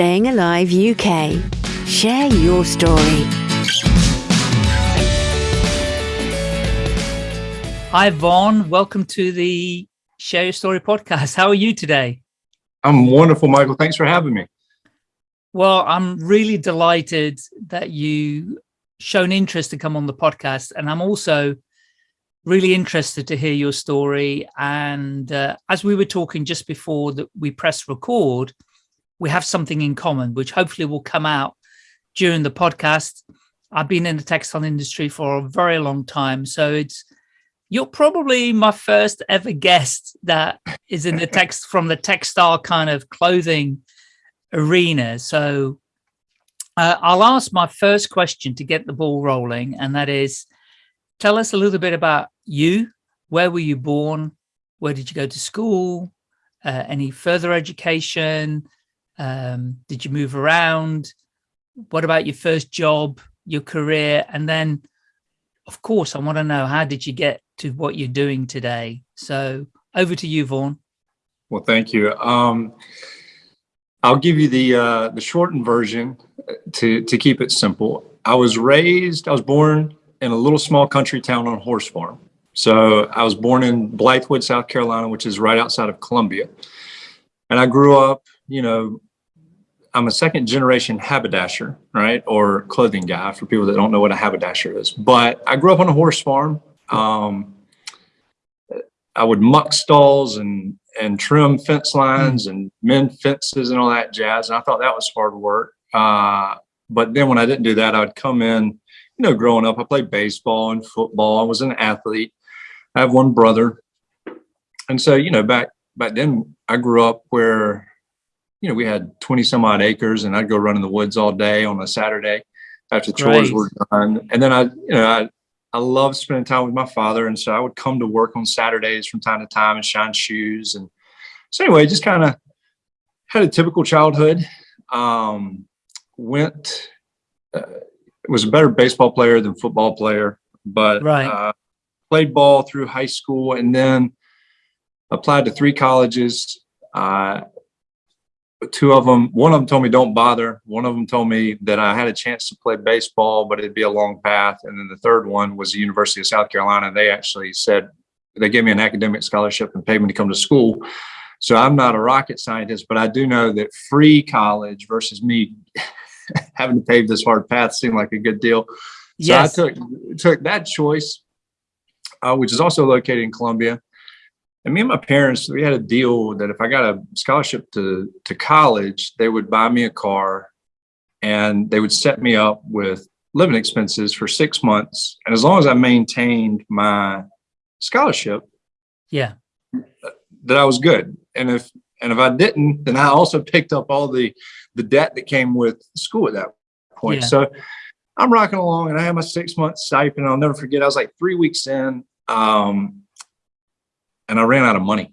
Staying Alive UK. Share your story. Hi, Vaughn. Welcome to the Share Your Story podcast. How are you today? I'm wonderful, Michael. Thanks for having me. Well, I'm really delighted that you shown interest to come on the podcast. And I'm also really interested to hear your story. And uh, as we were talking just before that we press record, we have something in common, which hopefully will come out during the podcast. I've been in the textile industry for a very long time. So it's, you're probably my first ever guest that is in the text from the textile kind of clothing arena. So uh, I'll ask my first question to get the ball rolling, and that is, tell us a little bit about you. Where were you born? Where did you go to school? Uh, any further education? Um, did you move around? What about your first job, your career? And then, of course, I want to know, how did you get to what you're doing today? So over to you, Vaughn. Well, thank you. Um, I'll give you the uh, the shortened version to to keep it simple. I was raised, I was born in a little small country town on horse farm. So I was born in Blythewood, South Carolina, which is right outside of Columbia. And I grew up, you know, I'm a second generation haberdasher, right? Or clothing guy for people that don't know what a haberdasher is. But I grew up on a horse farm. Um, I would muck stalls and and trim fence lines and mend fences and all that jazz. And I thought that was hard work. Uh, but then when I didn't do that, I would come in, you know, growing up, I played baseball and football. I was an athlete. I have one brother. And so, you know, back, back then I grew up where, you know, we had 20 some odd acres and I'd go run in the woods all day on a Saturday after chores were done. And then I, you know, I, I love spending time with my father. And so I would come to work on Saturdays from time to time and shine shoes. And so anyway, just kind of had a typical childhood. Um, went, uh, was a better baseball player than football player, but right. uh, played ball through high school and then applied to three colleges. Uh, two of them, one of them told me don't bother. One of them told me that I had a chance to play baseball, but it'd be a long path. And then the third one was the University of South Carolina. They actually said they gave me an academic scholarship and paid me to come to school. So I'm not a rocket scientist, but I do know that free college versus me having to pave this hard path seemed like a good deal. So yes. I took took that choice, uh, which is also located in Columbia. And me and my parents, we had a deal that if I got a scholarship to to college, they would buy me a car, and they would set me up with living expenses for six months. And as long as I maintained my scholarship, yeah, that I was good. And if and if I didn't, then I also picked up all the the debt that came with school at that point. Yeah. So I'm rocking along, and I had my six month stipend. I'll never forget. I was like three weeks in, um, and I ran out of money.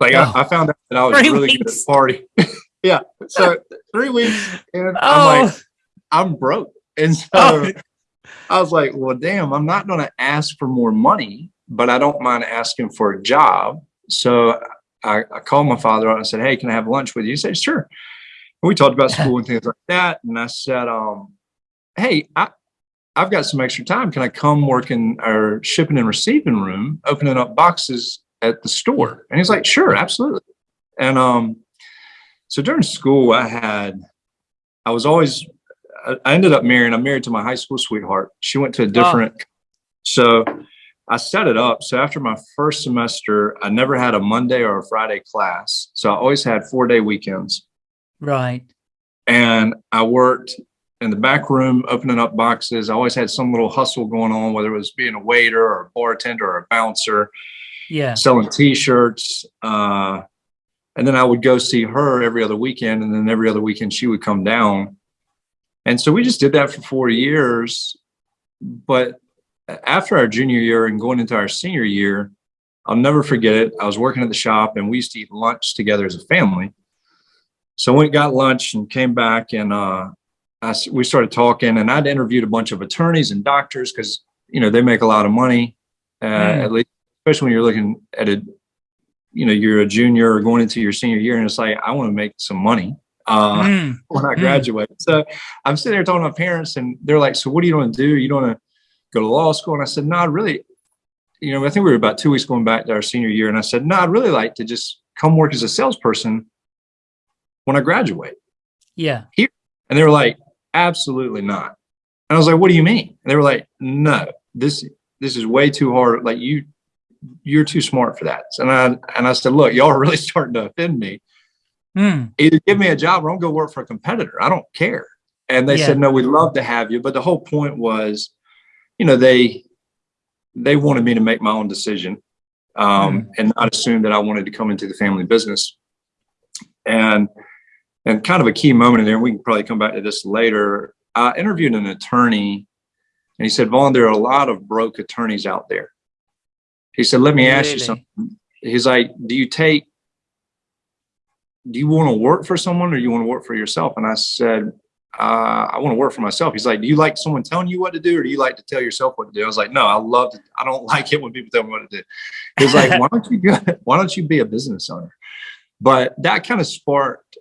Like oh. I, I, found out that I was three really weeks. good at party. yeah. So three weeks, and oh. I'm like, I'm broke, and so. Oh. I was like, well, damn, I'm not going to ask for more money, but I don't mind asking for a job. So I, I called my father and I said, Hey, can I have lunch with you? He said, Sure. And we talked about school and things like that. And I said, um, Hey, I, I've got some extra time. Can I come work in our shipping and receiving room, opening up boxes at the store? And he's like, Sure, absolutely. And um, so during school, I had, I was always, I ended up marrying, I'm married to my high school sweetheart. She went to a different, oh. so I set it up. So after my first semester, I never had a Monday or a Friday class. So I always had four day weekends. Right. And I worked in the back room, opening up boxes. I always had some little hustle going on, whether it was being a waiter or a bartender or a bouncer. Yeah. Selling t-shirts. Uh, and then I would go see her every other weekend. And then every other weekend she would come down. And so we just did that for four years. But after our junior year and going into our senior year, I'll never forget it. I was working at the shop and we used to eat lunch together as a family. So we got lunch and came back and uh, I, we started talking and I'd interviewed a bunch of attorneys and doctors because, you know, they make a lot of money, uh, mm. at least, especially when you're looking at it, you know, you're a junior or going into your senior year and it's like, I want to make some money. uh, Mm, when I Mm. graduate. So I'm sitting there talking to my parents and they're like, so what do you want to do? You don't want to go to law school? And I said, no, I really, you know, I think we were about two weeks going back to our senior year. And I said, no, I'd really like to just come work as a salesperson when I graduate. yeah. Here. And they were like, absolutely not. And I was like, what do you mean? And they were like, no, this, this is way too hard. Like you, you're too smart for that. And I, and I said, look, y'all are really starting to offend me. Mm, Either give me a job or I'm going to work for a competitor. I don't care. And they Yeah. said, no, we'd love to have you. But the whole point was, you know, they, they wanted me to make my own decision um, and not assume that I wanted to come into the family business. And, and kind of a key moment in there, we can probably come back to this later. I interviewed an attorney and he said, Vaughn, there are a lot of broke attorneys out there. He said, let me ask you Really? something. He's like, do you take, do you want to work for someone or you want to work for yourself? And I said, uh, I want to work for myself. He's like, do you like someone telling you what to do or do you like to tell yourself what to do? I was like, no, I love to, I don't like it when people tell me what to do. He's like, why don't you go, why don't you be a business owner? But that kind of sparked,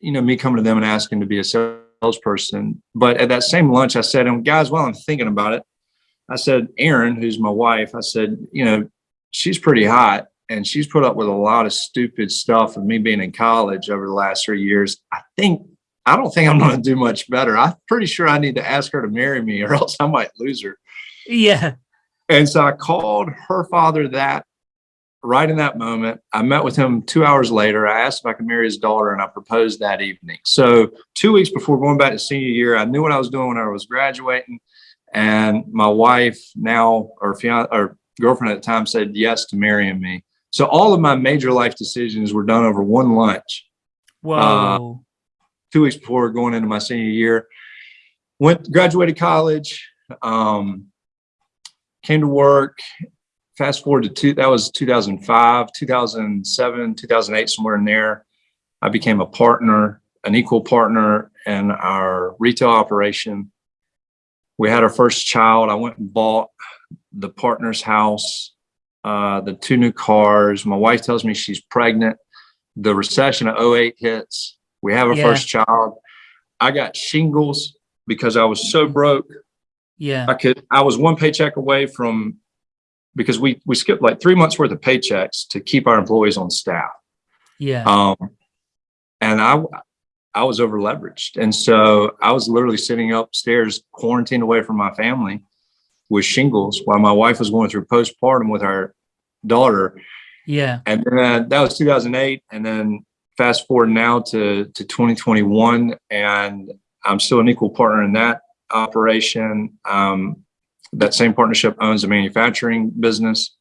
you know, me coming to them and asking to be a salesperson. But at that same lunch, I said, and guys, while I'm thinking about it, I said, Erin, who's my wife, I said, you know, she's pretty hot and she's put up with a lot of stupid stuff of me being in college over the last three years. I think, I don't think I'm going to do much better. I'm pretty sure I need to ask her to marry me or else I might lose her. yeah. And so I called her father that right in that moment. I met with him two hours later. I asked if I could marry his daughter and I proposed that evening. So two weeks before going back to senior year, I knew what I was doing when I was graduating. And my wife now, or fiance, or girlfriend at the time said yes to marrying me. So all of my major life decisions were done over one lunch Whoa. two weeks before going into my senior year. Went graduated college, um, came to work. Fast forward to two, that was 2005, 2007, 2008, somewhere in there. I became a partner, an equal partner in our retail operation. We had our first child. I went and bought the partner's house, uh, the two new cars. My wife tells me she's pregnant. The recession of 08 hits. We have our Yeah. first child. I got shingles because I was so broke. yeah. I could, I was one paycheck away from, because we, we skipped like three months worth of paychecks to keep our employees on staff. Yeah. Um, and I, I was over leveraged. And so I was literally sitting upstairs quarantined away from my family with shingles while my wife was going through postpartum with our daughter. yeah. And then that was 2008. And then fast forward now to, to 2021, and I'm still an equal partner in that operation. Um, that same partnership owns a manufacturing business.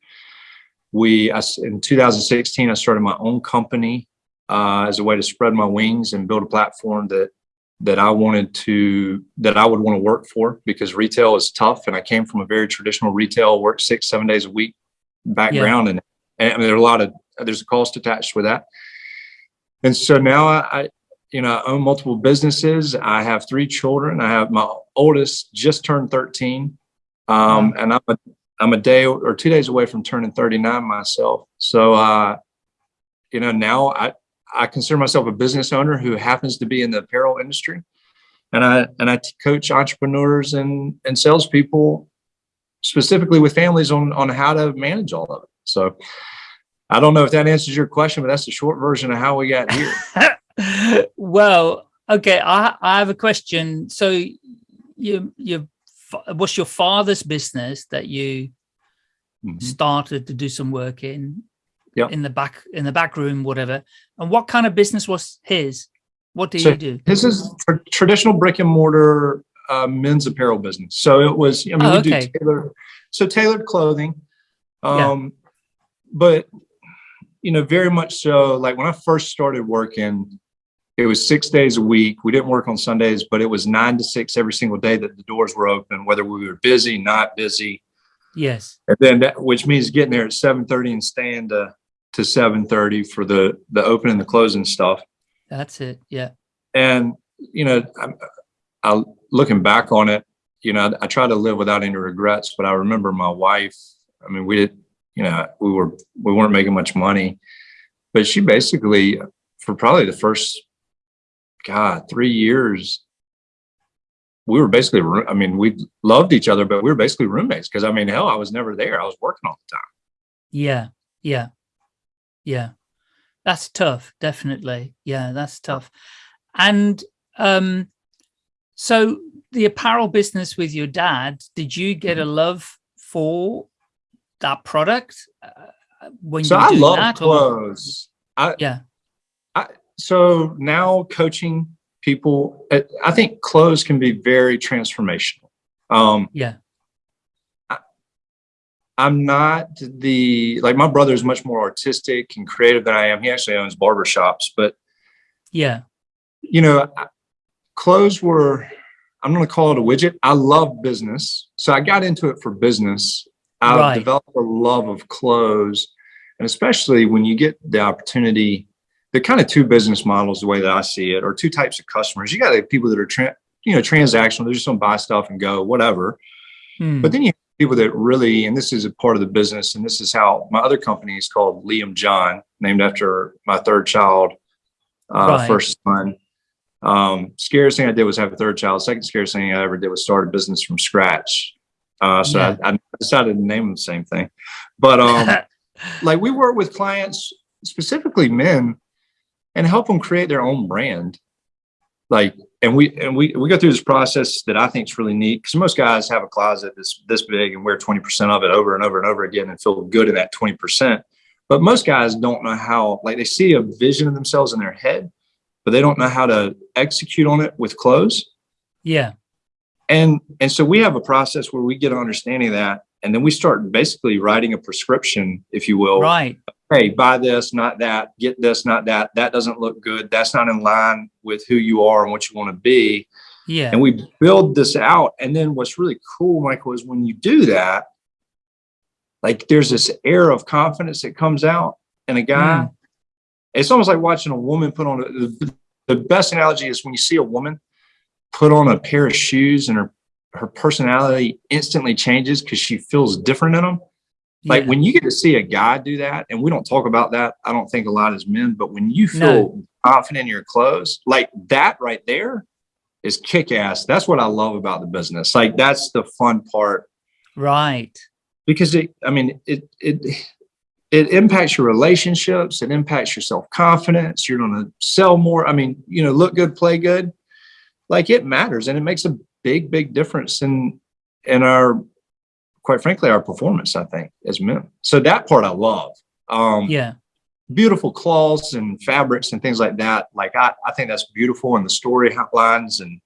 We, I in 2016, I started my own company uh, as a way to spread my wings and build a platform that that I wanted to, that I would want to work for because retail is tough. And I came from a very traditional retail, work six, seven days a week background. And, and I mean, there are a lot of, there's a cost attached with that. And so now I, I, you know, I own multiple businesses. I have three children. I have my oldest just turned 13. Um, and I'm a, I'm a day or two days away from turning 39 myself. So, uh, you know, now I, I consider myself a business owner who happens to be in the apparel industry. And I, and I coach entrepreneurs and, and salespeople specifically with families on, on how to manage all of it. So I don't know if that answers your question, but that's the short version of how we got here. well, okay. I, I have a question. So you, you, what's your father's business that you Mhm. started to do some work in, Yep. in the back, in the back room, whatever. And what kind of business was his? What do So you do? This is tr- traditional brick and mortar uh, men's apparel business. So it was, I mean, Oh, we okay. do tailor, so tailored clothing. Yeah. Um, but, you know, very much so, like when I first started working, it was six days a week. We didn't work on Sundays, but it was nine to six every single day that the doors were open, whether we were busy, not busy. Yes. And then that, which means getting there at seven thirty and staying to, to seven thirty for the, the open and the closing stuff. That's it. Yeah. And, you know, I'm, I, looking back on it, you know, I, try to live without any regrets, but I remember my wife, I mean, we did, you know, we were, we weren't making much money, but she basically, for probably the first God, three years, we were basically, I mean, we loved each other, but we were basically roommates because I mean, hell, I was never there. I was working all the time. Yeah. Yeah. Yeah. That's tough. Definitely. Yeah. That's tough. And, um, so the apparel business with your dad, did you get a mm-hmm. love for that product uh, when so you I love that, clothes. I, yeah. I, so now coaching people, I think clothes can be very transformational. Um, yeah. I'm not the, like my brother is much more artistic and creative than I am. He actually owns barbershops, but yeah, you know, clothes were, I'm going to call it a widget. I love business. So I got into it for business. I right. developed a love of clothes. And especially when you get the opportunity, they're kind of two business models, the way that I see it, or two types of customers. You got the people that are, you know, transactional. They're just going to buy stuff and go, whatever. Hmm. But then you people that really, and this is a part of the business, and this is how my other company is called Liam John, named after my third child, uh, right. first son. Um, scariest thing I did was have a third child. Second scariest thing I ever did was start a business from scratch. Uh, so yeah. I, I, decided to name them the same thing. But um, like we work with clients, specifically men, and help them create their own brand. Like, and we and we we go through this process that I think is really neat because most guys have a closet that's this big and wear 20% of it over and over and over again and feel good in that 20%. But most guys don't know how, like they see a vision of themselves in their head, but they don't know how to execute on it with clothes. Yeah. And, and so we have a process where we get an understanding of that. And then we start basically writing a prescription, if you will. Right. Hey, buy this, not that, get this, not that. That doesn't look good. That's not in line with who you are and what you want to be. Yeah. And we build this out. And then what's really cool, Michael, is when you do that, like there's this air of confidence that comes out in a guy. Mm. It's almost like watching a woman put on a, the, the best analogy is when you see a woman put on a pair of shoes and her her personality instantly changes because she feels different in them. Like yeah. when you get to see a guy do that, and we don't talk about that, I don't think a lot as men, but when you feel no. confident in your clothes, like that right there is kick ass. That's what I love about the business. Like that's the fun part. Right. Because it, I mean, it, it, it impacts your relationships. It impacts your self-confidence. You're going to sell more. I mean, you know, look good, play good like it matters and it makes a big, big difference in, in our, quite frankly, our performance, I think, as men. So that part I love. Um, yeah. Beautiful cloths and fabrics and things like that. Like I, I think that's beautiful and the story outlines and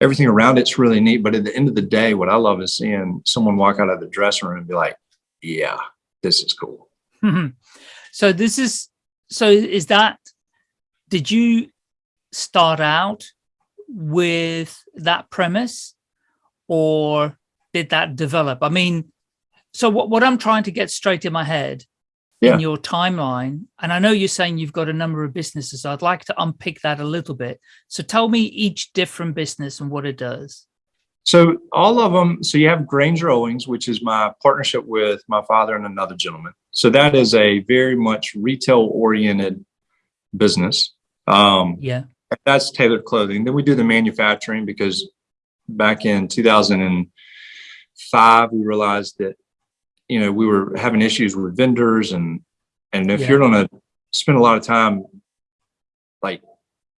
everything around it's really neat. But at the end of the day, what I love is seeing someone walk out of the dressing room and be like, yeah, this is cool. so this is, so is that, did you start out with that premise or did that develop? I mean, so what, what I'm trying to get straight in my head yeah. in your timeline, and I know you're saying you've got a number of businesses. I'd like to unpick that a little bit. So tell me each different business and what it does. So all of them, so you have Granger Owings, which is my partnership with my father and another gentleman. So that is a very much retail oriented business. Um, yeah that's tailored clothing. Then we do the manufacturing because back in 2005, we realized that, you know, we were having issues with vendors and, and if yeah. you're going to spend a lot of time like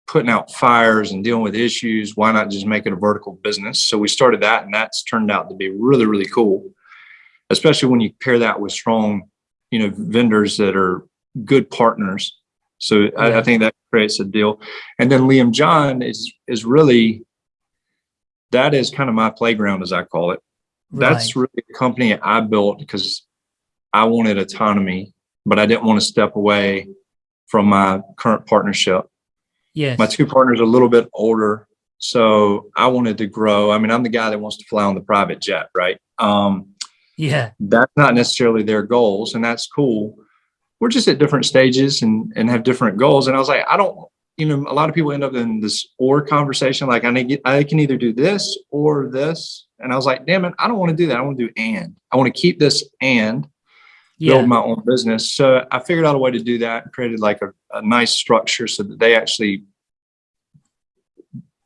putting out fires and dealing with issues, why not just make it a vertical business? So we started that and that's turned out to be really, really cool, especially when you pair that with strong, you know, vendors that are good partners so yeah. I, I, think that creates a deal. And then Liam John is is really that is kind of my playground, as I call it. Right. That's really a company I built because I wanted autonomy, but I didn't want to step away from my current partnership. Yes. My two partners are a little bit older. So I wanted to grow. I mean, I'm the guy that wants to fly on the private jet, right? Um, yeah. That's not necessarily their goals, and that's cool we're just at different stages and and have different goals. And I was like, I don't, you know, a lot of people end up in this or conversation. Like I need, I can either do this or this. And I was like, damn it, I don't want to do that. I want to do and. I want to keep this and yeah. build my own business. So I figured out a way to do that and created like a, a nice structure so that they actually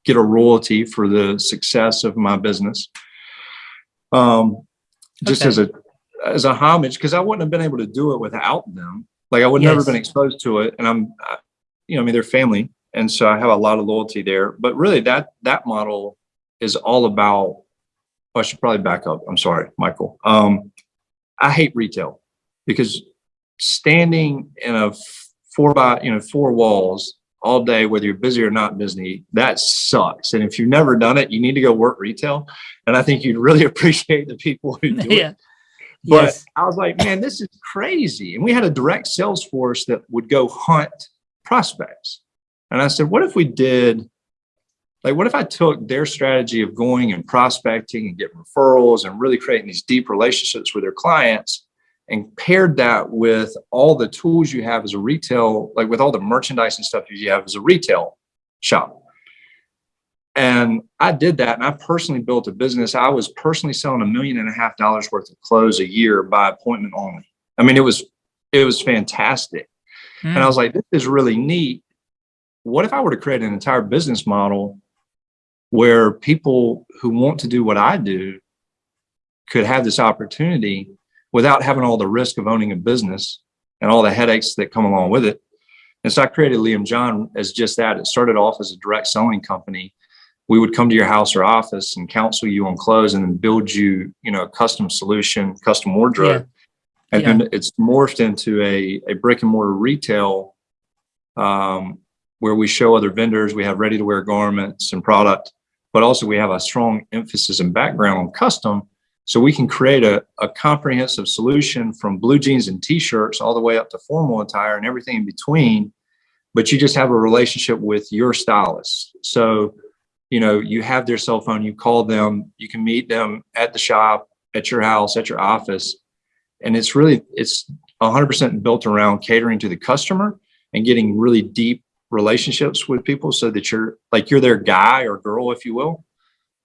get a royalty for the success of my business. Um, just Okay. as a as a homage, because I wouldn't have been able to do it without them. Like I would never Yes. been exposed to it, and I'm, I- you know, I mean, they're family, and so I have a lot of loyalty there. But really, that that model is all about. I should probably back up. I'm sorry, Michael. Um, I hate retail because standing in a four by you know four walls all day, whether you're busy or not busy, that sucks. And if you've never done it, you need to go work retail. And I think you'd really appreciate the people who do it. But yes. I was like, man, this is crazy. And we had a direct sales force that would go hunt prospects. And I said, what if we did, like, what if I took their strategy of going and prospecting and getting referrals and really creating these deep relationships with their clients and paired that with all the tools you have as a retail, like with all the merchandise and stuff you have as a retail shop. And I did that and I personally built a business. I was personally selling a million and a half dollars worth of clothes a year by appointment only. I mean, it was, it was fantastic. And I Mm. was like, this is really neat. What if I were to create an entire business model where people who want to do what I do could have this opportunity without having all the risk of owning a business and all the headaches that come along with it. And so I created Liam John as just that. It started off as a direct selling company. We would come to your house or office and counsel you on clothes and then build you, you know, a custom solution, custom wardrobe. Yeah. And Yeah. then it's morphed into a, a brick and mortar retail um, where we show other vendors, we have ready to wear garments and product, but also we have a strong emphasis and background on custom. So we can create a, a comprehensive solution from blue jeans and t-shirts all the way up to formal attire and everything in between. But you just have a relationship with your stylist. So, you know, you have their cell phone, you call them, you can meet them at the shop, at your house, at your office. And it's really, it's 100% built around catering to the customer and getting really deep relationships with people so that you're like, you're their guy or girl, if you will.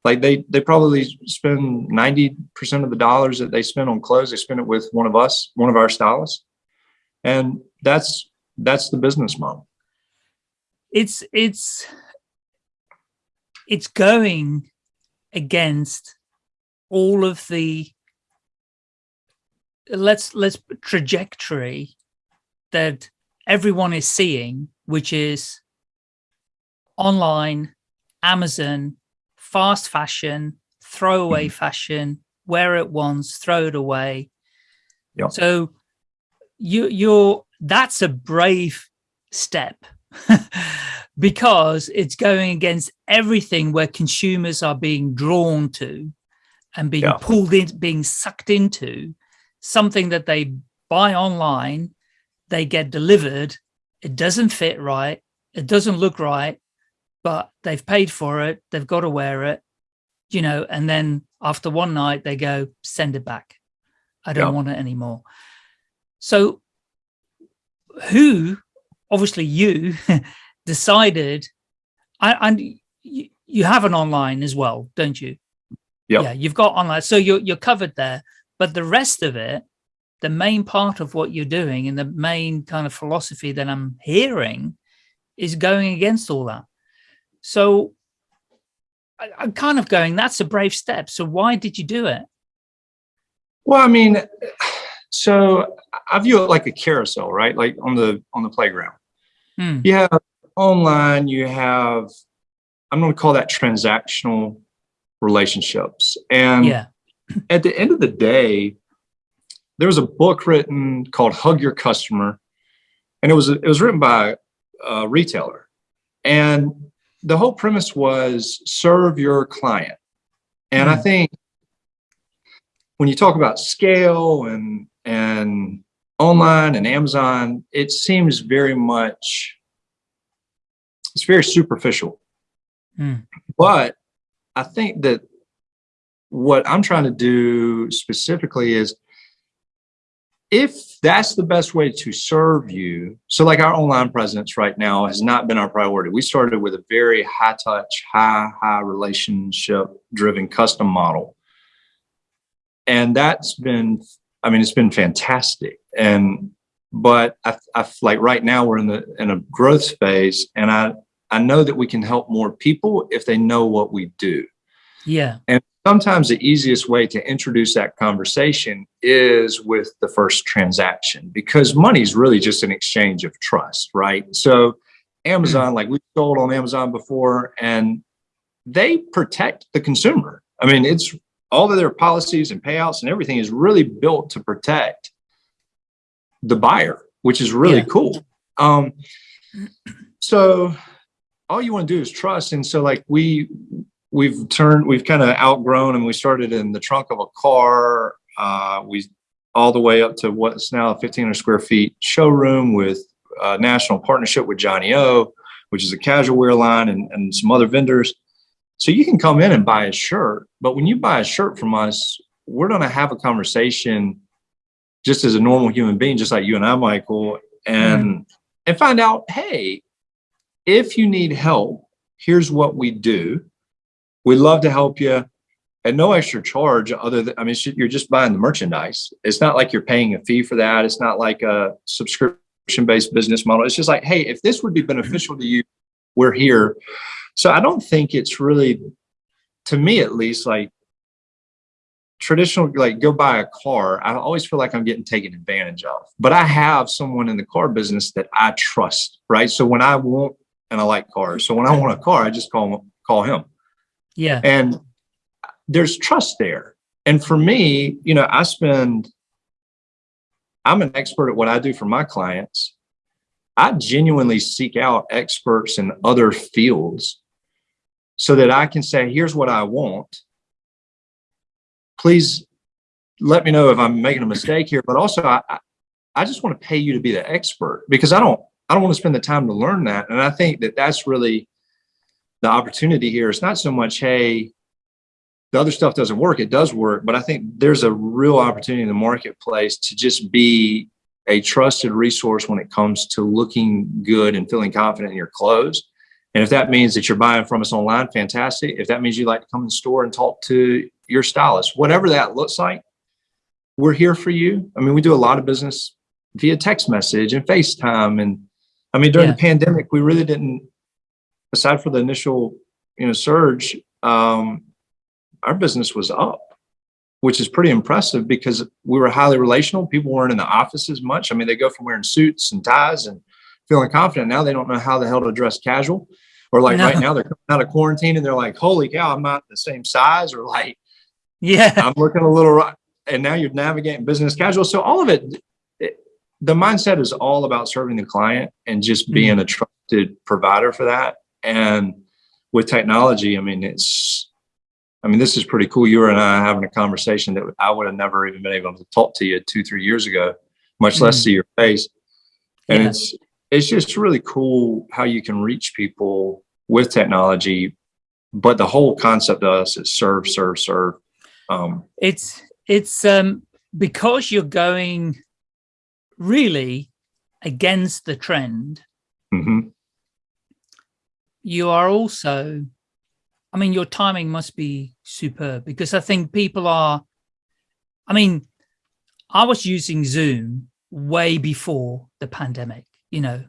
Like they they probably spend 90% of the dollars that they spend on clothes they spend it with one of us one of our stylists. And that's that's the business model. It's it's it's going against all of the let's let's trajectory that everyone is seeing which is online amazon fast fashion throwaway mm-hmm. fashion wear it once throw it away Yeah. so you you're that's a brave step because it's going against everything where consumers are being drawn to and being Yeah. pulled in being sucked into something that they buy online they get delivered it doesn't fit right. It doesn't look right but they've paid for it. They've got to wear it you know and then after one night they go send it back. I don't Yeah. want it anymore. So who obviously you decided I- and you, you have an online as well don't you? Yep. yeah you've got online so you're, you're covered there but the rest of it the main part of what you're doing and the main kind of philosophy that i'm hearing is going against all that. So I, i'm kind of going that's a brave step. So why did you do it? Well i mean so i view it like a carousel right? Like on the on the playground. Hmm. you have online you have i'm going to call that transactional relationships. And yeah. at the end of the day, there was a book written called Hug Your Customer, and it was it was written by a retailer, and the whole premise was serve your client. And I Hmm. think when you talk about scale and and online and Amazon, it seems very much it's very superficial. Hmm. But I think that what I'm trying to do specifically is if that's the best way to serve you, so like our online presence right now has not been our priority. We started with a very high touch, high, high relationship driven custom model. And that's been, I mean, it's been fantastic. And, but I, I like right now we're in the, in a growth phase and I, I know that we can help more people if they know what we do. Yeah. And sometimes the easiest way to introduce that conversation is with the first transaction because money is really just an exchange of trust, right? So Amazon, like we sold on Amazon before, and they protect the consumer. I mean, it's all of their policies and payouts and everything is really built to protect the buyer, which is really Yeah. cool. Um, so all you want to do is trust. And so like we, we've turned, we've kind of outgrown and we started in the trunk of a car. Uh, we all the way up to what's now a 1500 square feet showroom with a national partnership with johnnie-O, which is a casual wear line and, and some other vendors. So you can come in and buy a shirt, but when you buy a shirt from us, we're going to have a conversation just as a normal human being, just like you and I, Michael, and and find out, hey, if you need help, here's what we do. We'd love to help you at no extra charge other than, I mean, you're just buying the merchandise. It's not like you're paying a fee for that. It's not like a subscription-based business model. It's just like, hey, if this would be mm-hmm. beneficial to you, we're here. So I don't think it's really, to me at least, like traditional, like go buy a car. I always feel like I'm getting taken advantage of, but I have someone in the car business that I trust, right? So when I want, and I like cars. So when I want a car, I just call, call him Yeah. and there's trust there. And for me, you know, I spend, I'm an expert at what I do for my clients. I genuinely seek out experts in other fields so that I can say, here's what I want. Please let me know if I'm making a mistake here, but also I, I- I just want to pay you to be the expert because I don't, I don't want to spend the time to learn that. And I think that that's really the opportunity here. It's not so much, hey, the other stuff doesn't work. It does work, but I think there's a real opportunity in the marketplace to just be a trusted resource when it comes to looking good and feeling confident in your clothes. And if that means that you're buying from us online, fantastic. If that means you like to come in the store and talk to your stylist, whatever that looks like, we're here for you. I mean, we do a lot of business via text message and FaceTime. And I mean, during Yeah. the pandemic, we really didn't, aside for the initial, you know, surge, um, our business was up, which is pretty impressive because we were highly relational. People weren't in the office as much. I mean, they go from wearing suits and ties and feeling confident. Now they don't know how the hell to dress casual. Or like No. right now, they're coming out of quarantine and they're like, holy cow, I'm not the same size. Or like, Yeah. I'm looking a little right. And now you're navigating business casual. So all of it, it the mindset is all about serving the client and just being a trusted provider for that. And with technology, I mean, it's, I mean, this is pretty cool. You and I having a conversation that I would have never even been able to talk to you two, three years ago, much less Mhm. see your face. And Yeah. it's, it's just really cool how you can reach people with technology. But the whole concept of us is serve, serve, serve. Um, it's it's um because you're going really against the trend mhm. You are also i mean your timing must be superb because i think people are i mean i was using zoom way before the pandemic you know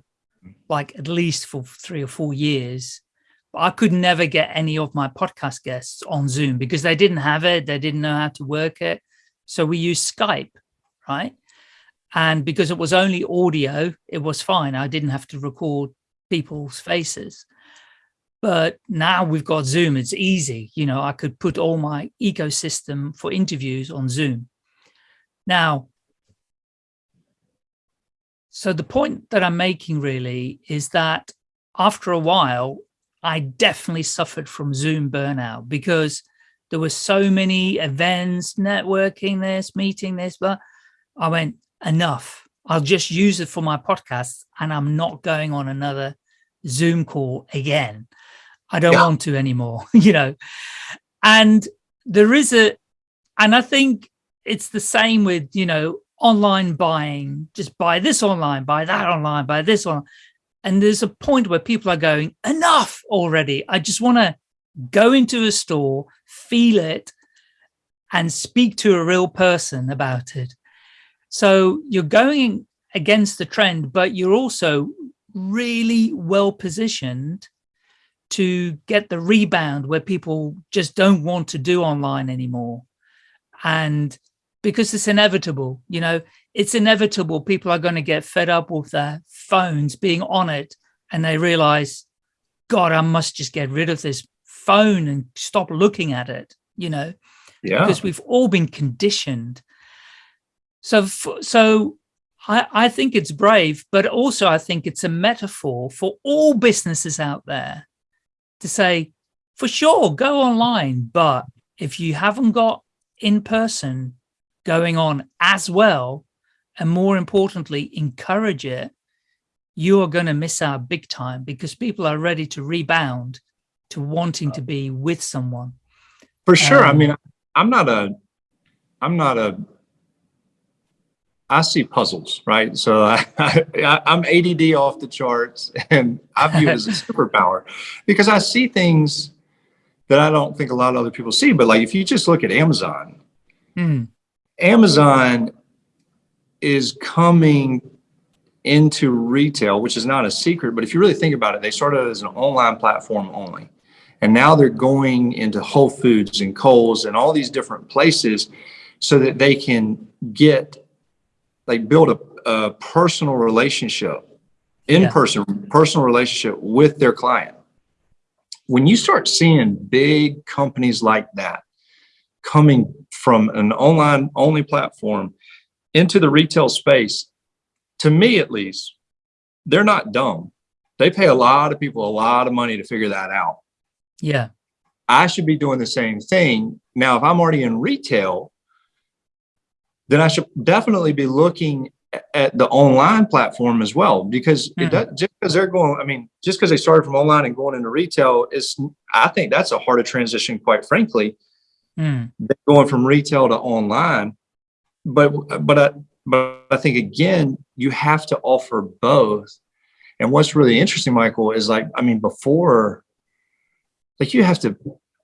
like at least for three or four years. But i could never get any of my podcast guests on zoom because they didn't have it. They didn't know how to work it. So we used skype right? And because it was only audio it was fine. I didn't have to record people's faces but now we've got zoom it's easy. You know i could put all my ecosystem for interviews on zoom. Now so the point that i'm making really is that after a while i definitely suffered from zoom burnout because there were so many events networking this meeting this but i went enough. I'll just use it for my podcast and i'm not going on another zoom call again I don't Yeah. want to anymore, you know. And there is a, and I think it's the same with, you know, online buying, just buy this online, buy that online, buy this one. And there's a point where people are going, enough already. I just want to go into a store, feel it, and speak to a real person about it. So you're going against the trend, but you're also really well positioned to get the rebound where people just don't want to do online anymore. And because it's inevitable, you know, it's inevitable. People are going to get fed up with their phones being on it and they realize, God, I must just get rid of this phone and stop looking at it, you know, Yeah. because we've all been conditioned. So, so I, I think it's brave, but also I think it's a metaphor for all businesses out there to say, for sure, go online, but if you haven't got in person going on as well, and more importantly, encourage it, you are going to miss out big time because people are ready to rebound to wanting to be with someone. For sure. I Um, mean, I'm not a, I'm not a, I see puzzles, right? So I, I, I'm ADD off the charts and I view it as a superpower because I see things that I don't think a lot of other people see. But like, if you just look at Amazon, Hmm. Amazon is coming into retail, which is not a secret, but if you really think about it, they started as an online platform only. And now they're going into Whole Foods and Kohl's and all these different places so that they can get, like build a, a personal relationship, in-person personal relationship with their client. When you start seeing big companies like that coming from an online only platform into the retail space, to me at least, they're not dumb. They pay a lot of people a lot of money to figure that out. Yeah. I should be doing the same thing. Now, if I'm already in retail, then I should definitely be looking at the online platform as well, because it hmm. does, just because they're going, I mean, just because they started from online and going into retail is, I think that's a harder transition, quite frankly, hmm. than going from retail to online. But, but, I, but I think again, you have to offer both. And what's really interesting, Michael, is like, I mean, before, like you have to,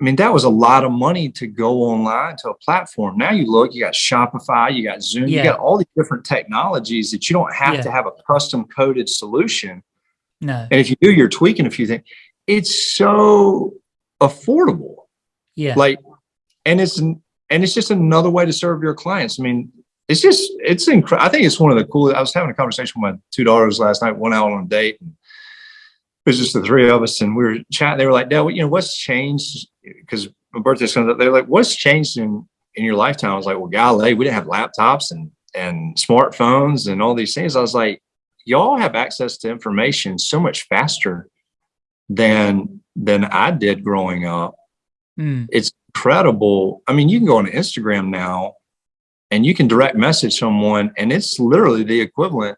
I mean, that was a lot of money to go online to a platform. Now you look, you got Shopify, you got Zoom, you got all these different technologies that you don't have Yeah. to have a custom coded solution. No. And if you do, you're tweaking a few things. It's so affordable Yeah. like and it's and it's just another way to serve your clients i mean it's just it's incredible i think it's one of the coolest i was having a conversation with my two daughters last night one out on a date and it was just the three of us and we were chatting they were like dad you know what's changed because my birthday's coming up they're like what's changed in in your lifetime i was like well golly we didn't have laptops and and smartphones and all these things i was like y'all have access to information so much faster than than i did growing up Hmm. it's incredible. I mean, you can go on Instagram now and you can direct message someone and it's literally the equivalent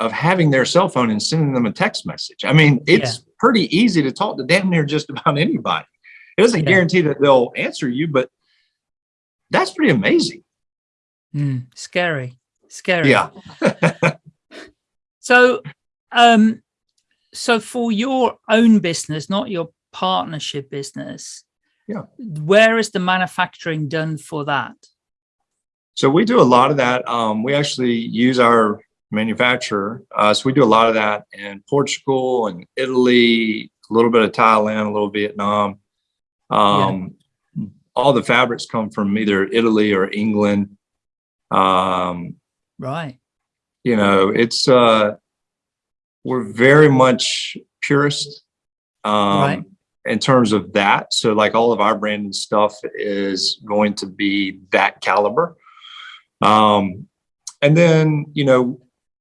of having their cell phone and sending them a text message. I mean, it's pretty easy to talk to damn near just about anybody. It doesn't Yeah. guarantee that they'll answer you, but that's pretty amazing. Hmm. Scary. Scary. Yeah. So, um, so for your own business, not your partnership business, Yeah. where is the manufacturing done for that? So we do a lot of that. Um, we actually use our manufacturer. Uh, so we do a lot of that in Portugal and Italy, a little bit of Thailand, a little Vietnam. Um, All the fabrics come from either Italy or England. Um, Right. you know, it's uh, we're very much purist um, Right. in terms of that. So, like all of our branded stuff is going to be that caliber. Um, and then, you know,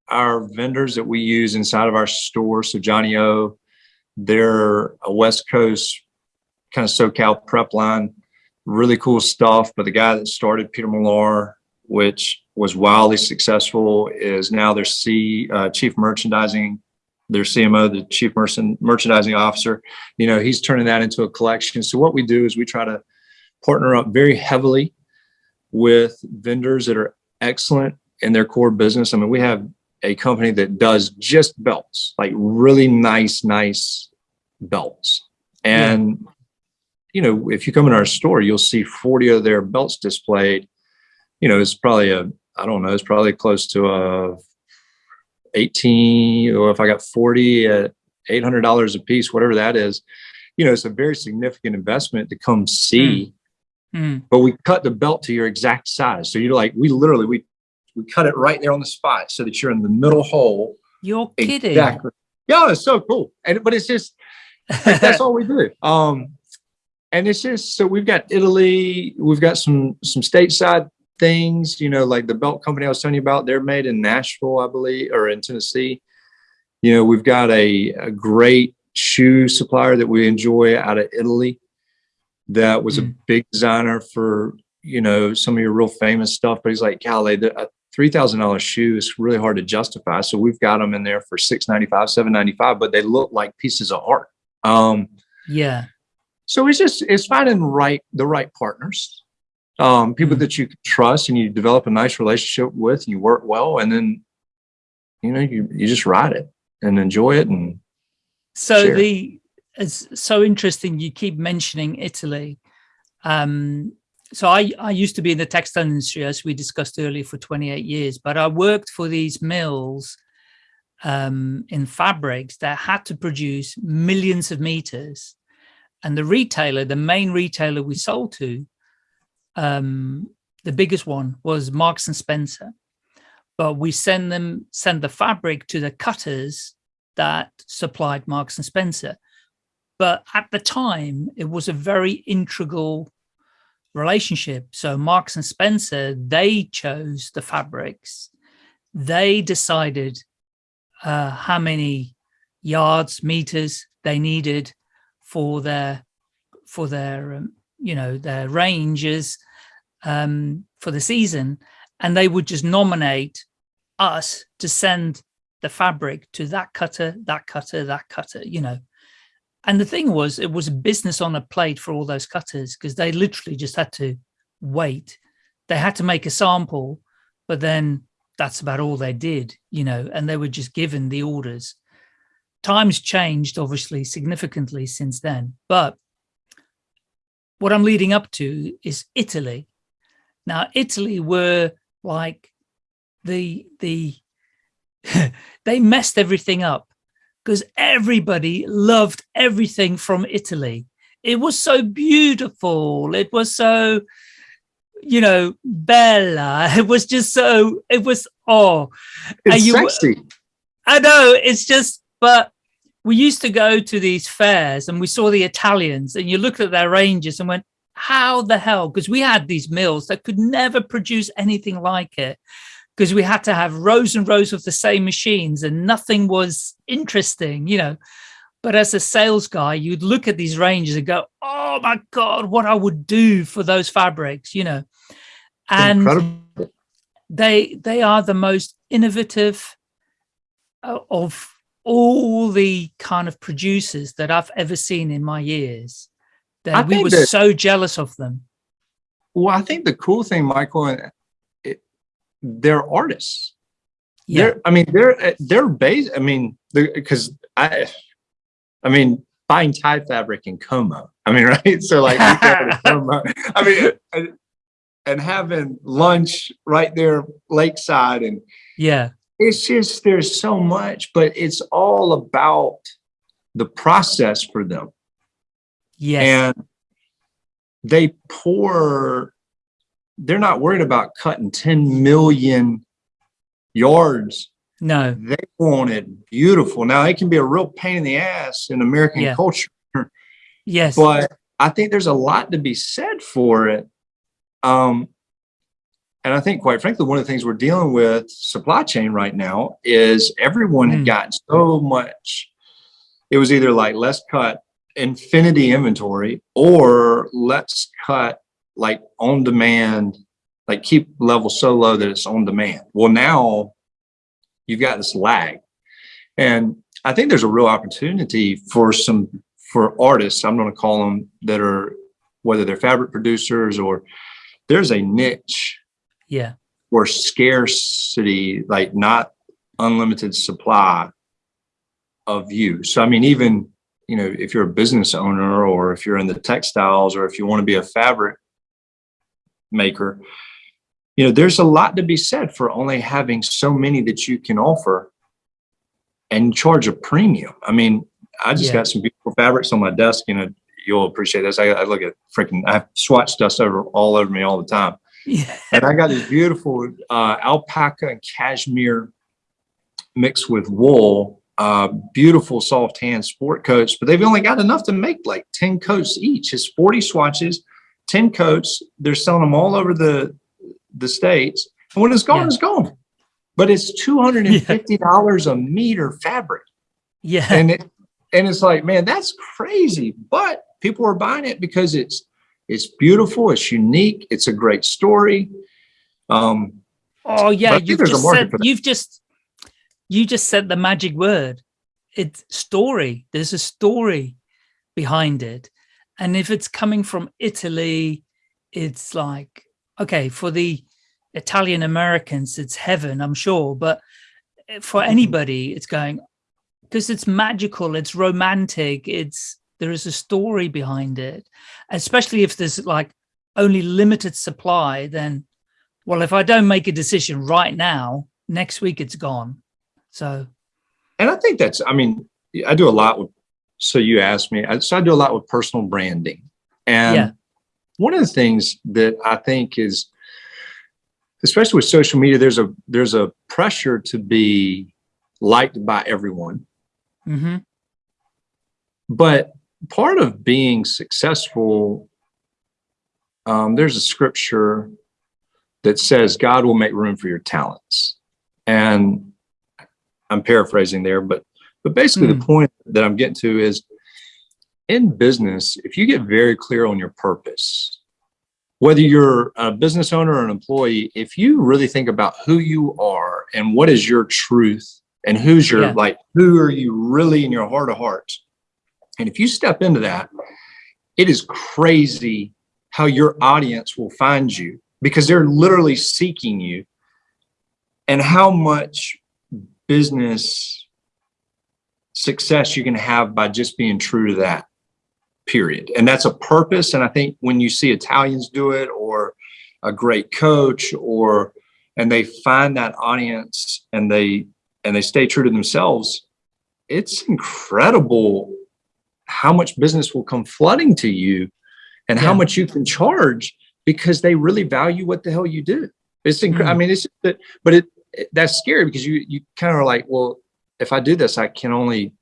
our vendors that we use inside of our store. So, johnnie-O, they're a West Coast kind of SoCal prep line, really cool stuff. But the guy that started Peter Millar, which was wildly successful, is now their C uh, chief merchandising, their CMO, the chief merchant, merchandising officer. You know, he's turning that into a collection. So what we do is we try to partner up very heavily with vendors that are excellent in their core business. I mean, we have a company that does just belts, like really nice, nice belts. And, you know, if you come in our store, you'll see 40 of their belts displayed. You know, it's probably a, I don't know, it's probably close to a 18, or if I got 40 at $800 a piece, whatever that is. you know, it's a very significant investment to come see, Mm. but we cut the belt to your exact size. So you're like, we literally, we, we cut it right there on the spot so that you're in the middle hole. You're kidding. Exactly. Yeah, it's so cool. And, but it's just, like, that's all we do. Um, and it's just, so we've got Italy, we've got some, some stateside things, you know, like the belt company I was telling you about, they're made in Nashville, I believe, or in Tennessee. You know, we've got a, a great shoe supplier that we enjoy out of Italy that was a Mm. big designer for, you know, some of your real famous stuff. But he's like, golly, the, a $3,000 shoe is really hard to justify. So we've got them in there for six ninety-five, seven ninety-five, but they look like pieces of art. Um, Yeah. So it's just it's finding right the right partners, um, people Mm. that you trust and you develop a nice relationship with, and you work well, and then you know you you just ride it and enjoy it. And So Sure. the it's so interesting you keep mentioning Italy. Um, so I, I used to be in the textile industry, as we discussed earlier, for 28 years, but I worked for these mills um, in fabrics that had to produce millions of meters. And the retailer, the main retailer we sold to, um, the biggest one was Marks and Spencer. But we send them, send the fabric to the cutters that supplied Marks and Spencer. But at the time, it was a very integral relationship. So Marks and Spencer, they chose the fabrics. They decided uh, how many yards, meters they needed for their for their um, you know their ranges um, for the season, and they would just nominate us to send the fabric to that cutter, that cutter, that cutter, you know. And the thing was, it was a business on a plate for all those cutters because they literally just had to wait. They had to make a sample, but then that's about all they did, you know, and they were just given the orders. Times changed, obviously, significantly since then. But what I'm leading up to is Italy. Now, Italy were like the the they messed everything up because everybody loved everything from Italy. It was so beautiful. It was so, you know, bella. It was just so, it was, oh, it's you- sexy. I know it's just, but we used to go to these fairs and we saw the Italians and you looked at their ranges and went, how the hell? Because we had these mills that could never produce anything like it because we had to have rows and rows of the same machines and nothing was interesting, you know. But as a sales guy, you'd look at these ranges and go, oh my God, what I would do for those fabrics, you know. And Incredible. they they are the most innovative uh, of all the kind of producers that I've ever seen in my years. That I we were that- so jealous of them. Well, I think the cool thing, Michael, and it, they're artists. Yeah, They're, I mean, they're eh, they're based. I mean, because I, I mean, buying tie fabric in Como. I mean, right? So like, we go to Como. I mean, and, and having lunch right there lakeside, and yeah, it's just there's so much, but it's all about the process for them, yes, and they pour. They're not worried about cutting 10 million yards no, they want it beautiful. Now it can be a real pain in the ass in American Yeah. culture, yes, but I think there's a lot to be said for it. Um, and I think, quite frankly, one of the things we're dealing with supply chain right now is everyone Mm. had gotten so much. It was either like let's cut infinity inventory or let's cut like on demand, like keep level so low that it's on demand. Well, now you've got this lag. And I think there's a real opportunity for some for artists, I'm going to call them that are whether they're fabric producers or there's a niche yeah, where scarcity, like not unlimited supply of you. So I mean, even you know, if you're a business owner or if you're in the textiles or if you want to be a fabric maker, you know, there's a lot to be said for only having so many that you can offer and charge a premium. I mean, I just Yeah. got some beautiful fabrics on my desk. You know, you'll appreciate this. I, I look at freaking, I have swatch dust over all over me all the time. Yeah. And I got these beautiful uh, alpaca and cashmere mixed with wool, uh, beautiful soft hand sport coats, but they've only got enough to make like 10 coats each. It's 40 swatches, 10 coats. They're selling them all over the, the States. And when it's gone, Yeah. it's gone. But it's $250 a meter fabric. Yeah. And it, and it's like, man, that's crazy. But people are buying it because it's it's beautiful, it's unique, it's a great story. Um, Oh yeah, you've just said you've just you just said the magic word. It's story. There's a story behind it. And if it's coming from Italy, it's like okay, for the Italian Americans, it's heaven, I'm sure. But for Mhm. anybody, it's going because it's magical, it's romantic, it's there is a story behind it. Especially if there's like only limited supply, then well, if I don't make a decision right now, next week it's gone. So and I think that's, I mean, I do a lot with, so you asked me, I- so I do a lot with personal branding. And Yeah. one of the things that I think is, especially with social media, there's a, there's a pressure to be liked by everyone. Mm -hmm. But part of being successful, um, there's a scripture that says God will make room for your talents. And I'm paraphrasing there, but but basically the point that I'm getting to is in business, if you get very clear on your purpose, whether you're a business owner or an employee, if you really think about who you are and what is your truth and who's your Yeah. like, who are you really in your heart of hearts? And if you step into that, it is crazy how your audience will find you because they're literally seeking you and how much business success you can have by just being true to that period. And that's a purpose. And I think when you see Italians do it or a great coach or and they find that audience and they and they stay true to themselves, it's incredible how much business will come flooding to you and how much you can charge because they really value what the hell you do. It's incredible. I Mm. mean, it's but it, it that's scary because you you kind of are like, well, if I do this, I can only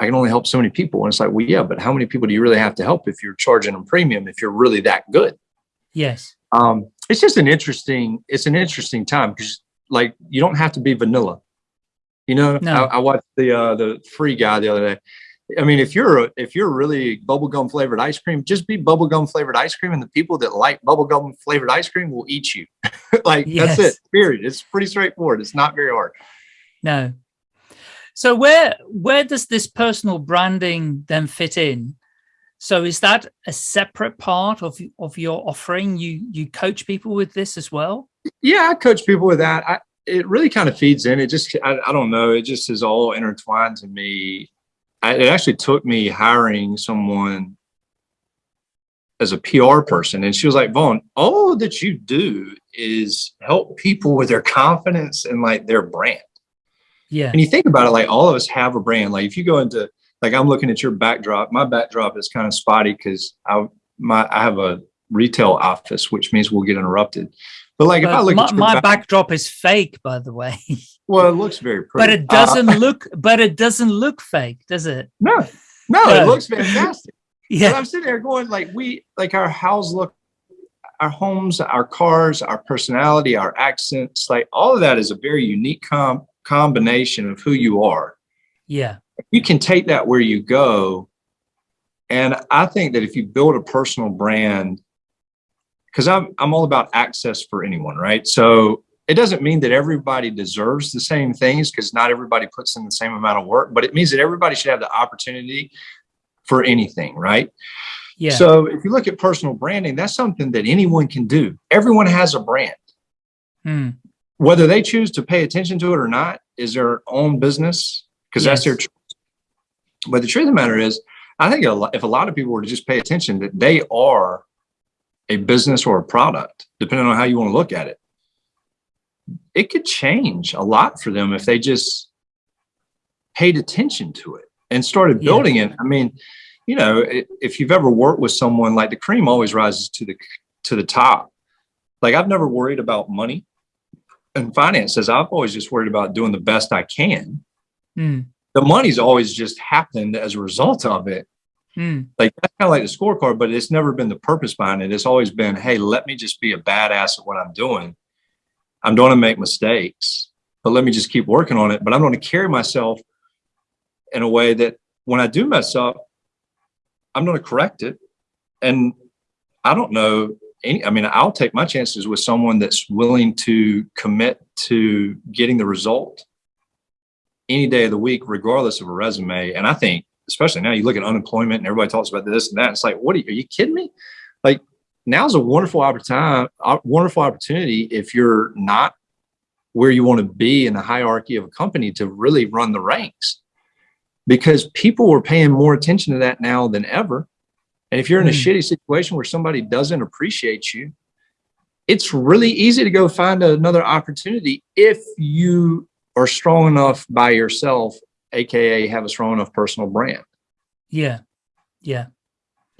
I can only help so many people. And it's like, well, yeah, but how many people do you really have to help if you're charging them premium if you're really that good? yes. Um, it's just an interesting, it's an interesting time because like you don't have to be vanilla. You know, No. I, I watched the uh the free guy the other day. I mean, if you're a, if you're really bubblegum flavored ice cream, just be bubblegum flavored ice cream, and the people that like bubblegum flavored ice cream will eat you. like that's it. Period. It's pretty straightforward. It's not very hard. No. So where where does this personal branding then fit in? So is that a separate part of of your offering? You you coach people with this as well? Yeah, I coach people with that. I, it really kind of feeds in. It just, I, I don't know. It just is all intertwined to me. I, it actually took me hiring someone as a PR person. And she was like, Vaughan, all that you do is help people with their confidence and like their brand. Yeah. And you think about it, like all of us have a brand. Like if you go into, like I'm looking at your backdrop, my backdrop is kind of spotty because I, my, I have a retail office, which means we'll get interrupted. But like if I look my, at your my back- backdrop is fake, by the way, well, it looks very pretty. but it Uh, doesn't look. But it doesn't look fake, does it? no, no, No. it looks fantastic. But Yeah. I'm sitting there going, like, we, like our house look, our homes, our cars, our personality, our accents, like all of that is a very unique com- combination of who you are. Yeah. You can take that where you go. And I think that if you build a personal brand, because I'm, I'm all about access for anyone, right? So it doesn't mean that everybody deserves the same things because not everybody puts in the same amount of work, but it means that everybody should have the opportunity for anything, right? Yeah. So if you look at personal branding, that's something that anyone can do. Everyone has a brand. Hmm. Whether they choose to pay attention to it or not is their own business because that's their choice. But the truth of the matter is, I think a lot, if a lot of people were to just pay attention that they are a business or a product, depending on how you want to look at it, it could change a lot for them if they just paid attention to it. and started Yeah. building it. I mean, you know, if you've ever worked with someone like the cream always rises to the to the top. Like I've never worried about money and finances. I've always just worried about doing the best I can. Mm, The money's always just happened as a result of it. mm, Like that's kind of like the scorecard, but it's never been the purpose behind it. It's always been, hey, let me just be a badass at what I'm doing. I'm going to make mistakes, but let me just keep working on it. But I'm going to carry myself in a way that when I do mess up, I'm going to correct it. And I don't know any, I mean, I'll take my chances with someone that's willing to commit to getting the result any day of the week, regardless of a resume. And I think, especially now, you look at unemployment and everybody talks about this and that. It's like, what are you, are you kidding me? Like, now's a wonderful opportunity, wonderful opportunity if you're not where you want to be in the hierarchy of a company to really run the ranks, because people are paying more attention to that now than ever. And if you're in a Mm. shitty situation where somebody doesn't appreciate you, it's really easy to go find another opportunity if you are strong enough by yourself, aka have a strong enough personal brand. yeah, yeah.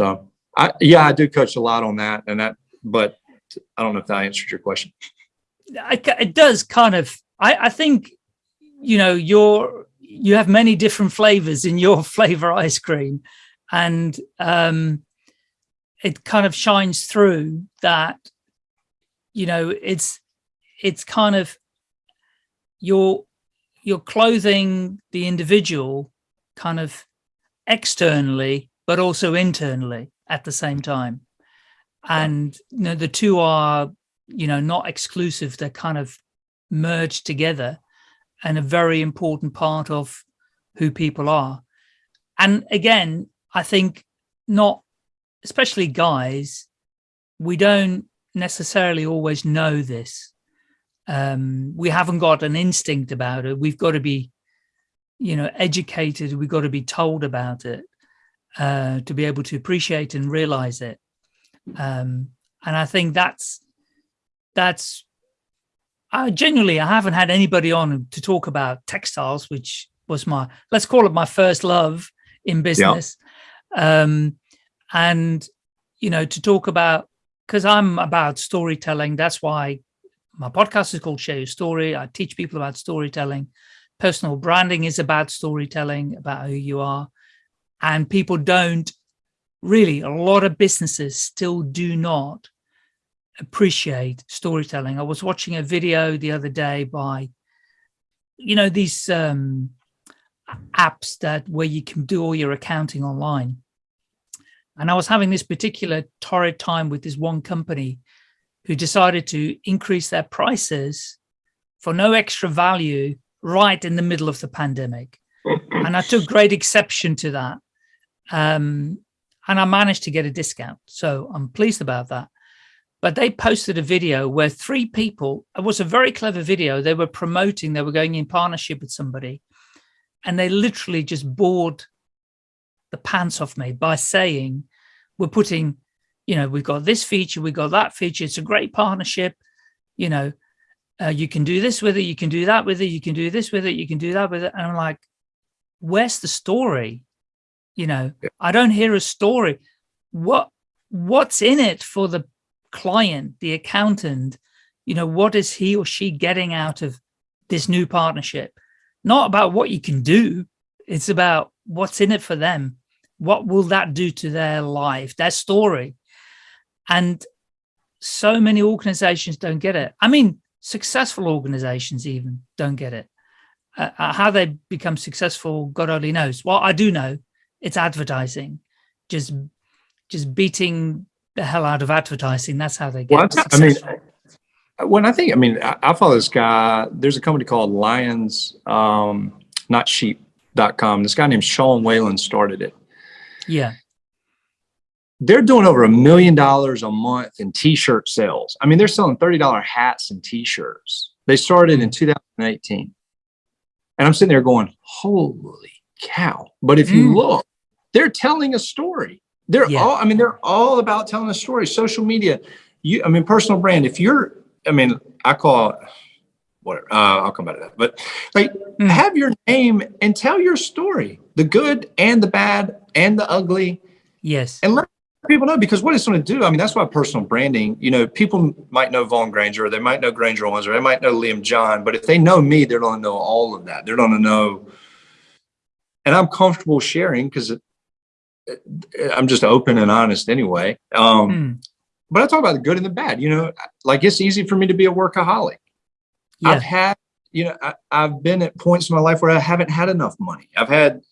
So I yeah, I do coach a lot on that and that, but I don't know if that answered your question. I it does kind of I, I think you know you're you have many different flavors in your flavor ice cream and um it kind of shines through that you know it's it's kind of you're you're clothing the individual kind of externally but also internally at the same time. And you know the two are you know not exclusive. They're kind of merged together and a very important part of who people are. And again i think not especially guys we don't necessarily always know this. Um we haven't got an instinct about it. We've got to be you know educated. We've got to be told about it uh to be able to appreciate and realize it um and i think that's that's I genuinely I haven't had anybody on to talk about textiles, which was my let's call it my first love in business. Um, and you know, to talk about because I'm about storytelling. That's why my podcast is called Share Your Story. I teach people about storytelling. Personal branding is about storytelling, about who you are. And people don't really, a lot of businesses still do not appreciate storytelling. I was watching a video the other day by, you know, these um, apps that where you can do all your accounting online. And I was having this particular torrid time with this one company who decided to increase their prices for no extra value right in the middle of the pandemic. And I took great exception to that. Um, and I managed to get a discount. So I'm pleased about that but they posted a video where three people, it was a very clever video. They were promoting, they were going in partnership with somebody and they literally just bored the pants off me by saying, we're putting, you know, we've got this feature, we've got that feature. It's a great partnership. You know, uh, you can do this with it. You can do that with it. You can do this with it. You can do that with it. And I'm like, where's the story? You know, I don't hear a story. What, what's in it for the client, the accountant, you know, what is he or she getting out of this new partnership? Not about what you can do. It's about what's in it for them. What will that do to their life, their story? And so many organizations don't get it. I mean, successful organizations even don't get it. Uh, uh, how they become successful, God only knows. Well, I do know it's advertising, just just beating the hell out of advertising. That's how they get Well, I mean, when I think, I mean, I, I follow this guy. There's a company called Lions, um, not sheep.com. This guy named Sean Whalen started it. yeah, They're doing over a million dollars a month in t-shirt sales. I mean, they're selling $30 hats and t-shirts. They started in 2018. And I'm sitting there going, holy cow. But if you Mm. look, they're telling a story. They're Yeah. all, I mean, they're all about telling a story. Social media, you, I mean, personal brand. If you're, I mean, I call whatever. Uh, I'll come back to that. But like, Mm. have your name and tell your story, the good and the bad and the ugly, Yes. and let people know because what it's going to do. I mean, that's why personal branding. You know, people might know Vaughan Granger, or they might know Granger Owens, or they might know Liam John, but if they know me, they're going to know all of that. They're going to know, and I'm comfortable sharing because I'm just open and honest anyway. Um, Mm. but I talk about the good and the bad. You know, like it's easy for me to be a workaholic. Yeah. I've had, you know, I, I've been at points in my life where I haven't had enough money. I've had,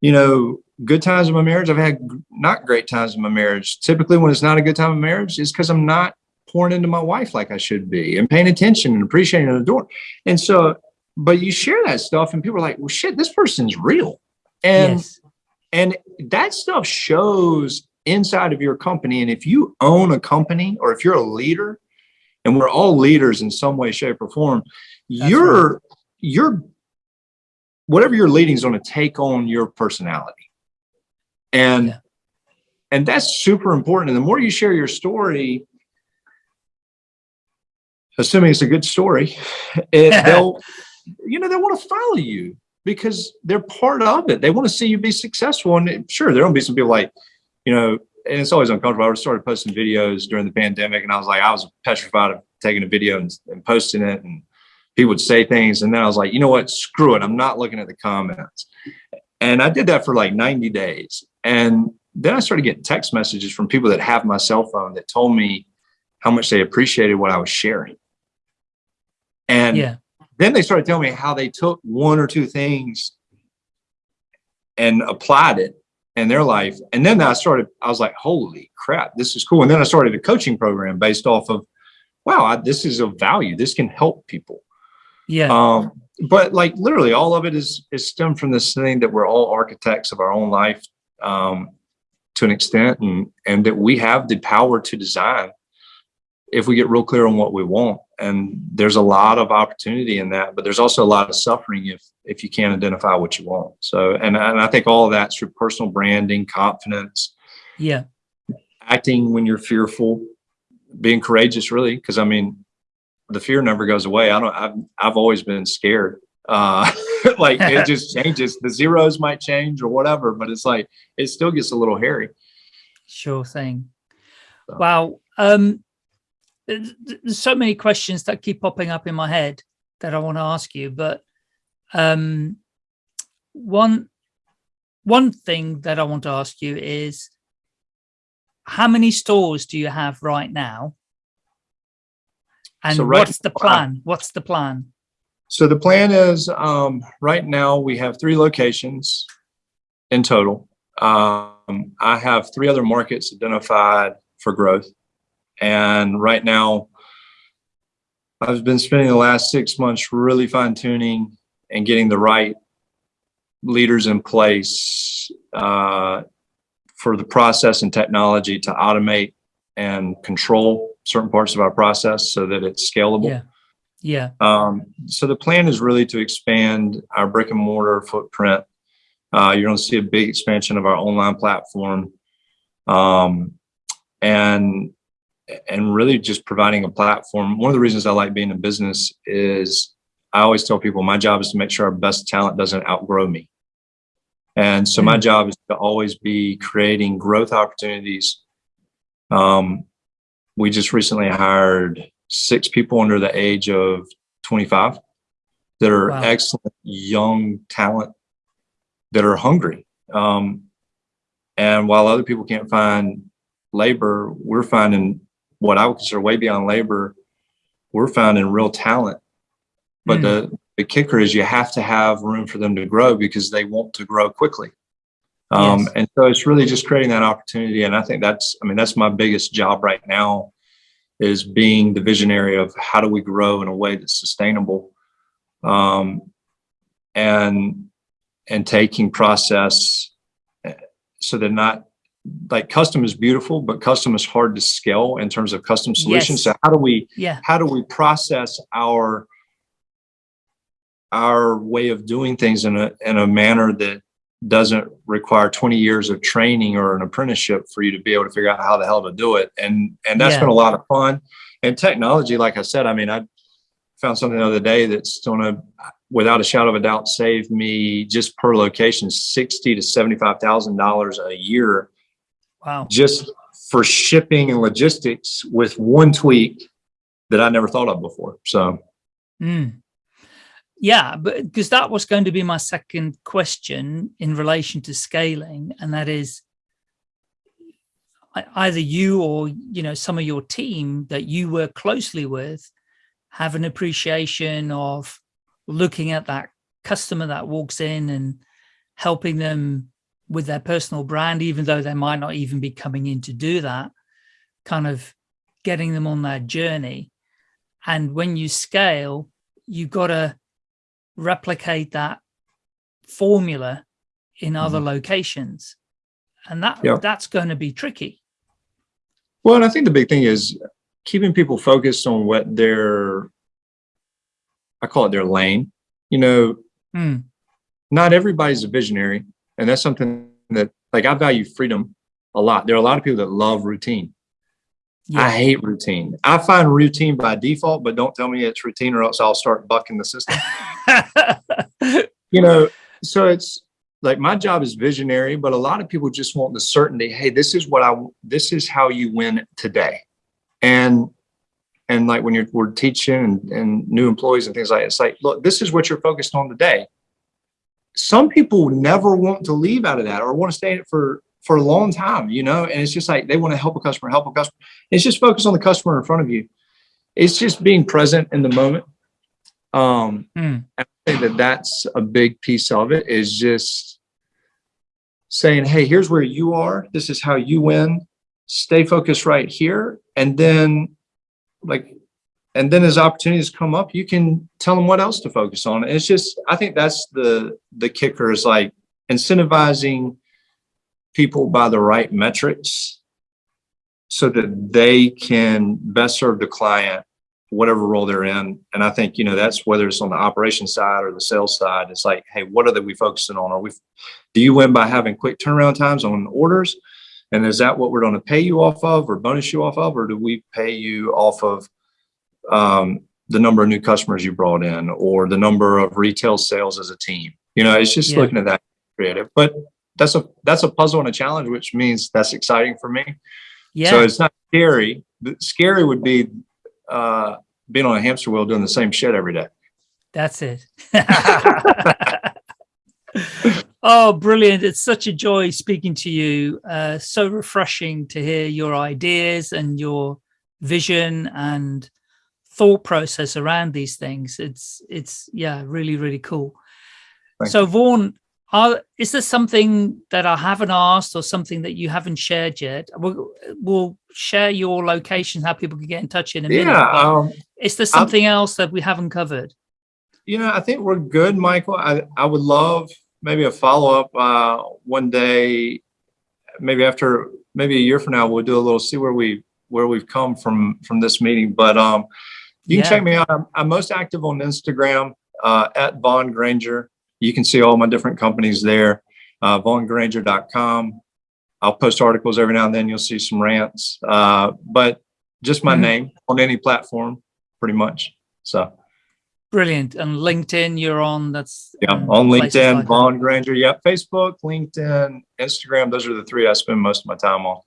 you know, good times in my marriage. I've had not great times in my marriage. Typically, when it's not a good time in marriage, it's because I'm not pouring into my wife like I should be and paying attention and appreciating and adoring. And so, but you share that stuff, and people are like, "Well, shit, this person's real," and yes. And that stuff shows inside of your company. And if you own a company or if you're a leader, and we're all leaders in some way, shape, or form, That's you're you're whatever you're leading is going to take on your personality. And Yeah. and that's super important. And the more you share your story, assuming it's a good story, it, they'll you know they want to follow you because they're part of it. They want to see you be successful. And sure, there will be some people like, you know, and it's always uncomfortable. I started posting videos during the pandemic, and I was like, I was petrified of taking a video and, and posting it, and people would say things, and then I was like, you know what, screw it, I'm not looking at the comments. And I did that for like 90 days, and then I started getting text messages from people that have my cell phone that told me how much they appreciated what I was sharing. And Yeah. Then they started telling me how they took one or two things and applied it in their life. And then I started, I was like, holy crap, this is cool. And then I started a coaching program based off of, wow, I, this is of value. This can help people. Yeah. Um, but like literally all of it is, is stemmed from this thing that we're all architects of our own life um, to an extent and, and that we have the power to design if we get real clear on what we want. And there's a lot of opportunity in that, but there's also a lot of suffering if if you can't identify what you want. So, and, and I think all of that's through personal branding, confidence, yeah. acting when you're fearful, being courageous, really. Because I mean, the fear never goes away. I don't. I've I've always been scared. Uh, like it just changes. The zeros might change or whatever, but it's like it still gets a little hairy. Sure thing. So- Wow. Um, there's there's so many questions that keep popping up in my head that I want to ask you, but um, one one thing that I want to ask you is how many stores do you have right now? And So right what's the I- plan? What's the plan? So the plan is um, right now we have three locations in total. Um, I have three other markets identified for growth. And right now, I've been spending the last six months really fine tuning and getting the right leaders in place uh, for the process and technology to automate and control certain parts of our process so that it's scalable. Yeah. Yeah. Um, so the plan is really to expand our brick and mortar footprint. Uh, you're going to see a big expansion of our online platform, um, and and really just providing a platform. One of the reasons I like being in business is I always tell people my job is to make sure our best talent doesn't outgrow me, and so my Mm. job is to always be creating growth opportunities. Um, we just recently hired six people under the age of 25 that are Wow. excellent young talent that are hungry. Um, and while other people can't find labor, we're finding what I would consider way beyond labor. We're finding real talent. But Mm. the, the kicker is you have to have room for them to grow because they want to grow quickly. Um, Yes. And so it's really just creating that opportunity. And I think that's, I mean, that's my biggest job right now is being the visionary of how do we grow in a way that's sustainable um, and and taking process so they're not like custom is beautiful but custom is hard to scale in terms of custom solutions Yes. so how do we Yeah. how do we process our our way of doing things in a in a manner that doesn't require 20 years of training or an apprenticeship for you to be able to figure out how the hell to do it and and that's Yeah. been a lot of fun and technology like i said i mean i found something the other day that's going to, without a shadow of a doubt, save me just per location sixty to seventy-five thousand dollars a year. Wow. Just for shipping and logistics with one tweak that I never thought of before. So, mm. yeah, but because that was going to be my second question in relation to scaling, and that is either you or you know some of your team that you work closely with have an appreciation of looking at that customer that walks in and helping them with their personal brand, even though they might not even be coming in to do that, kind of getting them on that journey. And when you scale, you've got to replicate that formula in mm -hmm. other locations. And that yeah. that's going to be tricky. Well, and I think the big thing is keeping people focused on what their, I call it their lane. You know, mm. not everybody's a visionary. And that's something that like I value freedom a lot. There are a lot of people that love routine. Yeah. I hate routine. I find routine by default, but don't tell me it's routine or else I'll start bucking the system. you know, so it's like my job is visionary, but a lot of people just want the certainty. Hey, this is what I, this is how you win today. And, and like when you're, we're teaching and, and new employees and things like that, it's like, look, this is what you're focused on today. Some people never want to leave out of that or want to stay in it for, for a long time, you know, and it's just like, they want to help a customer, help a customer. It's just focus on the customer in front of you. It's just being present in the moment. Um, mm. I think that that's a big piece of it is just saying, hey, here's where you are. This is how you win. Stay focused right here. And then like, and then as opportunities come up, you can tell them what else to focus on. it's just, I think that's the, the kicker is like incentivizing people by the right metrics so that they can best serve the client whatever role they're in. And I think, you know, that's whether it's on the operation side or the sales side, it's like, hey, what are they we focusing on? Are we, do you win by having quick turnaround times on orders? And is that what we're going to pay you off of or bonus you off of? Or do we pay you off of um, the number of new customers you brought in or the number of retail sales as a team? You know, it's just yeah. looking at that creative, but that's a, that's a puzzle and a challenge, which means that's exciting for me. Yeah. So it's not scary. Scary would be uh, being on a hamster wheel doing the same shit every day. That's it. oh, brilliant. It's such a joy speaking to you. Uh, so refreshing to hear your ideas and your vision and thought process around these things. It's, it's yeah, really, really cool. Thank so Vaughan, are, is there something that I haven't asked or something that you haven't shared yet? We'll, we'll share your location, how people can get in touch in a minute. Yeah. Um, is there something I'll, else that we haven't covered? You know, I think we're good, Michael. I, I would love maybe a follow-up uh, one day, maybe after, maybe a year from now, we'll do a little, see where we, where we've come from, from this meeting. But um, you can yeah. check me out. I'm, I'm most active on Instagram uh, at Vaughan Granger you can see all my different companies there, uh, vaughangranger.com. I'll post articles every now and then. You'll see some rants, uh, but just my mm -hmm. name on any platform, pretty much. So brilliant. And LinkedIn, you're on. That's yeah, um, on LinkedIn, like Vaughan Granger. Yep, Facebook, LinkedIn, Instagram. Those are the three I spend most of my time on.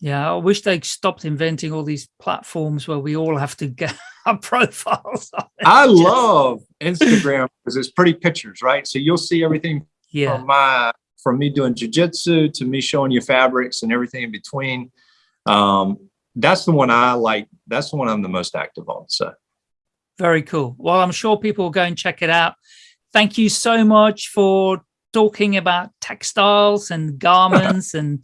Yeah, I wish they stopped inventing all these platforms where we all have to get our profiles. I love Instagram because it's pretty pictures, right? So you'll see everything yeah. from my from me doing jujitsu to me showing you fabrics and everything in between. Um, that's the one I like. That's the one I'm the most active on. So very cool. Well, I'm sure people will go and check it out. Thank you so much for talking about textiles and garments and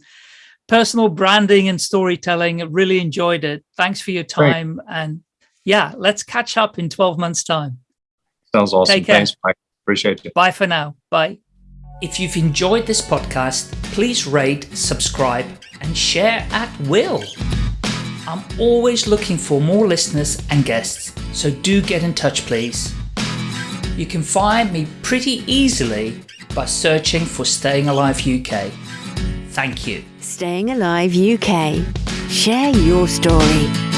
personal branding and storytelling. I really enjoyed it. Thanks for your time. Great. And yeah, let's catch up in 12 months time. Sounds awesome. Take care. Thanks, Mike. Appreciate it. Bye for now. Bye. If you've enjoyed this podcast, please rate, subscribe, and share at will. I'm always looking for more listeners and guests, so do get in touch, please. You can find me pretty easily by searching for Staying Alive UK. Thank you. Staying Alive UK. Share your story.